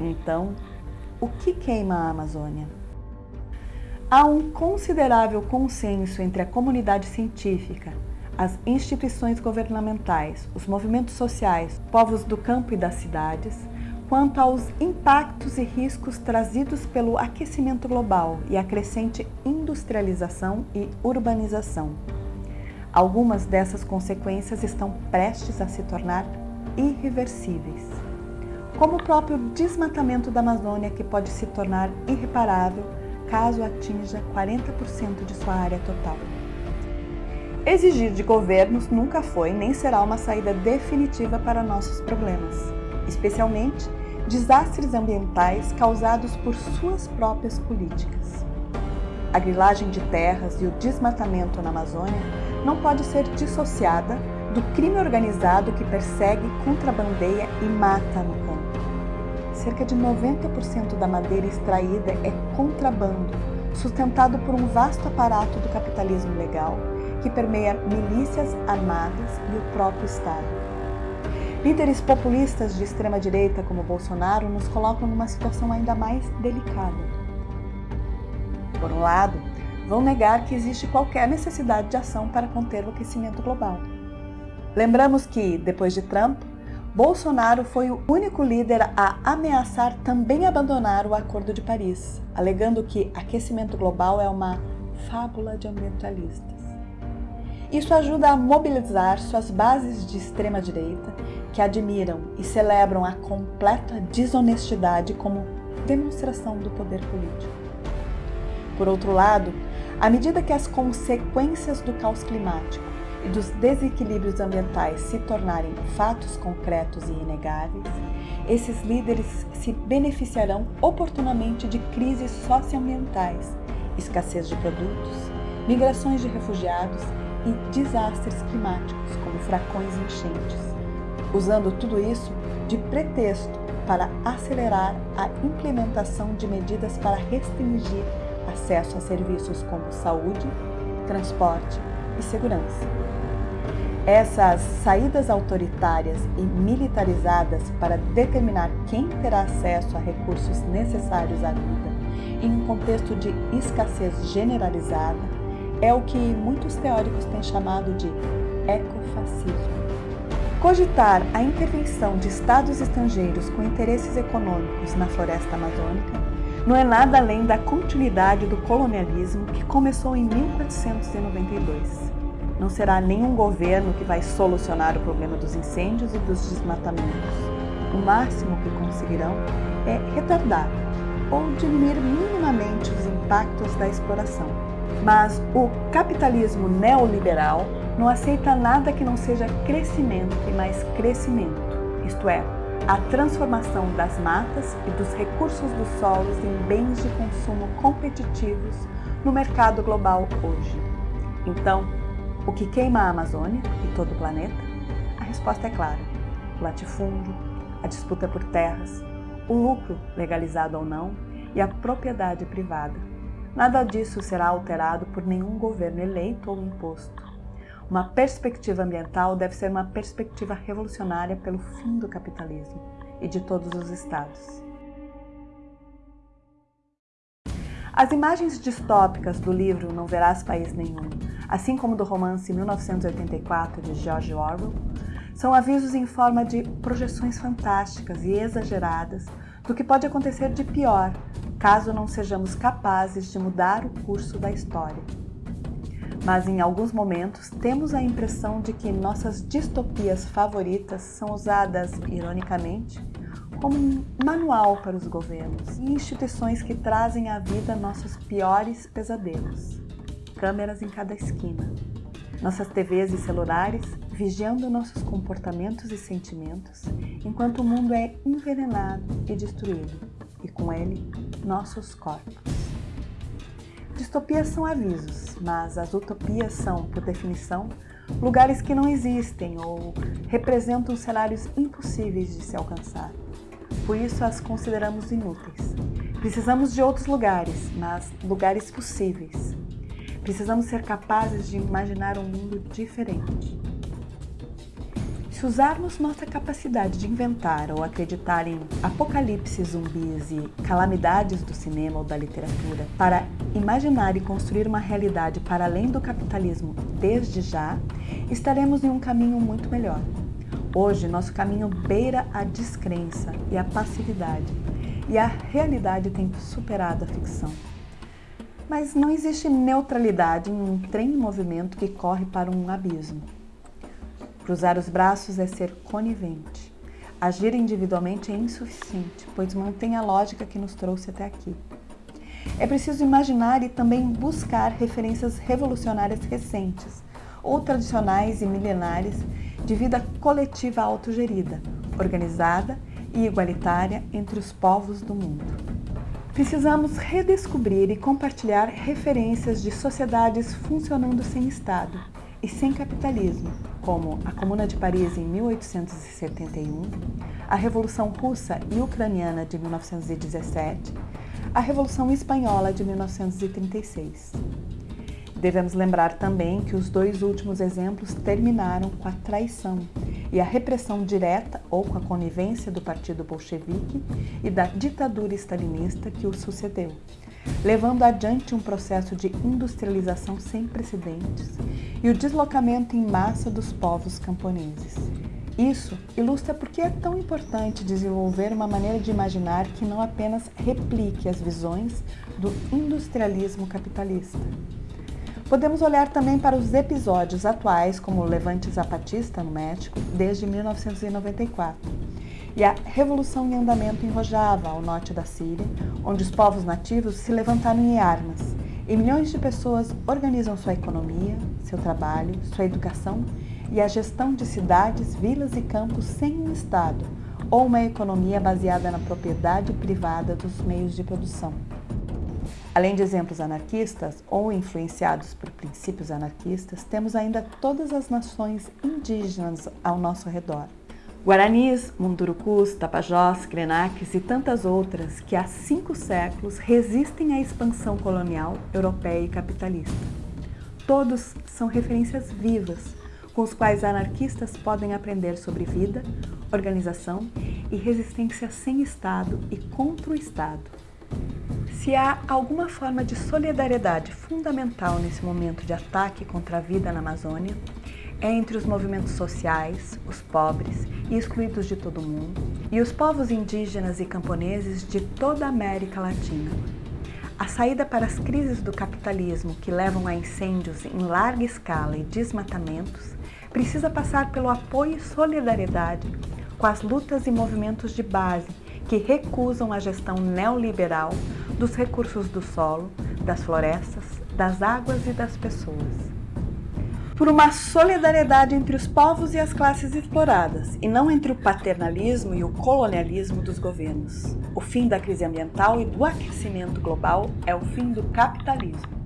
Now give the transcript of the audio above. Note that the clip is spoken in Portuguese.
Então, o que queima a Amazônia? Há um considerável consenso entre a comunidade científica, as instituições governamentais, os movimentos sociais, povos do campo e das cidades, quanto aos impactos e riscos trazidos pelo aquecimento global e a crescente industrialização e urbanização. Algumas dessas consequências estão prestes a se tornar irreversíveis, como o próprio desmatamento da Amazônia, que pode se tornar irreparável caso atinja 40% de sua área total. Exigir de governos nunca foi nem será uma saída definitiva para nossos problemas, especialmente desastres ambientais causados por suas próprias políticas. A grilagem de terras e o desmatamento na Amazônia não pode ser dissociada do crime organizado que persegue, contrabandeia e mata. Cerca de 90% da madeira extraída é contrabando, sustentado por um vasto aparato do capitalismo legal que permeia milícias armadas e o próprio Estado. Líderes populistas de extrema-direita como Bolsonaro nos colocam numa situação ainda mais delicada. Por um lado, vão negar que existe qualquer necessidade de ação para conter o aquecimento global. Lembramos que, depois de Trump, Bolsonaro foi o único líder a ameaçar também abandonar o Acordo de Paris, alegando que aquecimento global é uma fábula de ambientalistas. Isso ajuda a mobilizar suas bases de extrema-direita que admiram e celebram a completa desonestidade como demonstração do poder político. Por outro lado, à medida que as consequências do caos climático dos desequilíbrios ambientais se tornarem fatos concretos e inegáveis, esses líderes se beneficiarão oportunamente de crises socioambientais, escassez de produtos, migrações de refugiados e desastres climáticos, como fracões e enchentes. Usando tudo isso de pretexto para acelerar a implementação de medidas para restringir acesso a serviços como saúde, transporte e segurança. Essas saídas autoritárias e militarizadas para determinar quem terá acesso a recursos necessários à vida em um contexto de escassez generalizada é o que muitos teóricos têm chamado de ecofascismo. Cogitar a intervenção de estados estrangeiros com interesses econômicos na floresta amazônica não é nada além da continuidade do colonialismo que começou em 1492. Não será nenhum governo que vai solucionar o problema dos incêndios e dos desmatamentos. O máximo que conseguirão é retardar ou diminuir minimamente os impactos da exploração. Mas o capitalismo neoliberal não aceita nada que não seja crescimento e mais crescimento, isto é, a transformação das matas e dos recursos dos solos em bens de consumo competitivos no mercado global hoje. Então, o que queima a Amazônia e todo o planeta? A resposta é clara. O latifúndio, a disputa por terras, o lucro, legalizado ou não, e a propriedade privada. Nada disso será alterado por nenhum governo eleito ou imposto. Uma perspectiva ambiental deve ser uma perspectiva revolucionária pelo fim do capitalismo e de todos os estados. As imagens distópicas do livro Não Verás País Nenhum, assim como do romance 1984 de George Orwell, são avisos em forma de projeções fantásticas e exageradas do que pode acontecer de pior caso não sejamos capazes de mudar o curso da história mas em alguns momentos temos a impressão de que nossas distopias favoritas são usadas, ironicamente, como um manual para os governos e instituições que trazem à vida nossos piores pesadelos. Câmeras em cada esquina. Nossas TVs e celulares vigiando nossos comportamentos e sentimentos, enquanto o mundo é envenenado e destruído, e com ele, nossos corpos. Distopias são avisos, mas as utopias são, por definição, lugares que não existem ou representam cenários impossíveis de se alcançar. Por isso as consideramos inúteis. Precisamos de outros lugares, mas lugares possíveis. Precisamos ser capazes de imaginar um mundo diferente. Se usarmos nossa capacidade de inventar ou acreditar em apocalipse zumbis e calamidades do cinema ou da literatura para imaginar e construir uma realidade para além do capitalismo desde já, estaremos em um caminho muito melhor. Hoje, nosso caminho beira a descrença e a passividade, e a realidade tem superado a ficção. Mas não existe neutralidade em um trem em movimento que corre para um abismo. Cruzar os braços é ser conivente. Agir individualmente é insuficiente, pois mantém a lógica que nos trouxe até aqui. É preciso imaginar e também buscar referências revolucionárias recentes, ou tradicionais e milenares, de vida coletiva autogerida, organizada e igualitária entre os povos do mundo. Precisamos redescobrir e compartilhar referências de sociedades funcionando sem Estado e sem capitalismo, como a Comuna de Paris em 1871, a Revolução Russa e Ucraniana de 1917, a Revolução Espanhola de 1936. Devemos lembrar também que os dois últimos exemplos terminaram com a traição e a repressão direta ou com a conivência do Partido Bolchevique e da ditadura stalinista que o sucedeu, levando adiante um processo de industrialização sem precedentes e o deslocamento em massa dos povos camponeses. Isso ilustra por que é tão importante desenvolver uma maneira de imaginar que não apenas replique as visões do industrialismo capitalista. Podemos olhar também para os episódios atuais, como o Levante Zapatista no México, desde 1994, e a Revolução em Andamento em Rojava, ao norte da Síria, onde os povos nativos se levantaram em armas e milhões de pessoas organizam sua economia, seu trabalho, sua educação e a gestão de cidades, vilas e campos sem um Estado ou uma economia baseada na propriedade privada dos meios de produção. Além de exemplos anarquistas ou influenciados por princípios anarquistas, temos ainda todas as nações indígenas ao nosso redor. Guaranis, Mundurucus, Tapajós, Krenaques e tantas outras que há cinco séculos resistem à expansão colonial europeia e capitalista. Todos são referências vivas com os quais anarquistas podem aprender sobre vida, organização e resistência sem Estado e contra o Estado. Se há alguma forma de solidariedade fundamental nesse momento de ataque contra a vida na Amazônia, é entre os movimentos sociais, os pobres e excluídos de todo o mundo, e os povos indígenas e camponeses de toda a América Latina. A saída para as crises do capitalismo que levam a incêndios em larga escala e desmatamentos precisa passar pelo apoio e solidariedade com as lutas e movimentos de base que recusam a gestão neoliberal dos recursos do solo, das florestas, das águas e das pessoas por uma solidariedade entre os povos e as classes exploradas, e não entre o paternalismo e o colonialismo dos governos. O fim da crise ambiental e do aquecimento global é o fim do capitalismo.